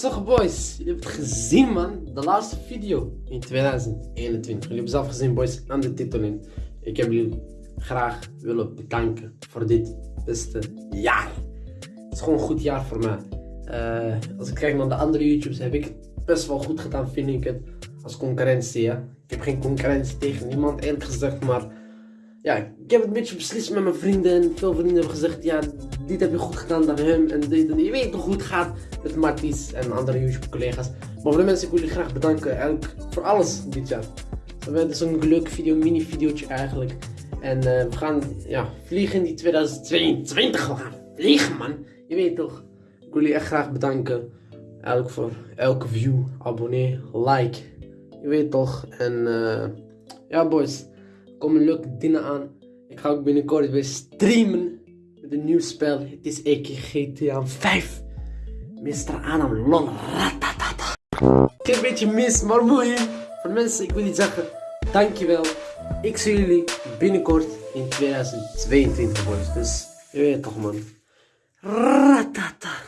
toch boys, jullie hebben het gezien man, de laatste video in 2021. Jullie hebben zelf gezien boys, aan de titel in. Ik heb jullie graag willen bedanken voor dit beste jaar. Het is gewoon een goed jaar voor mij. Eh, als ik kijk naar de andere YouTubes heb ik het best wel goed gedaan vind ik het. Als concurrentie ja. Ik heb geen concurrentie tegen niemand eerlijk gezegd, maar ja, ik heb het een beetje beslist met mijn vrienden en veel vrienden hebben gezegd, ja, dit heb je goed gedaan dan hem en je weet toch hoe het gaat met Marties en andere YouTube collega's. Maar voor de mensen, ik wil jullie graag bedanken eigenlijk voor alles dit jaar. Het is een leuk video, mini videootje eigenlijk. En uh, we gaan ja, vliegen in die 2022, we gaan vliegen man, je weet toch. Ik wil jullie echt graag bedanken, eigenlijk voor elke view, abonnee, like, je weet toch. En uh, ja boys komen leuke dingen aan. Ik ga ook binnenkort weer streamen met een nieuw spel. Het is EK GTA 5. Mr. Adam Lol. Ratatata. Ik heb een beetje mis, maar mooi. Voor mensen, ik wil niet zeggen, dankjewel. Ik zie jullie binnenkort in 2022 boys. Dus je weet toch man. Ratata.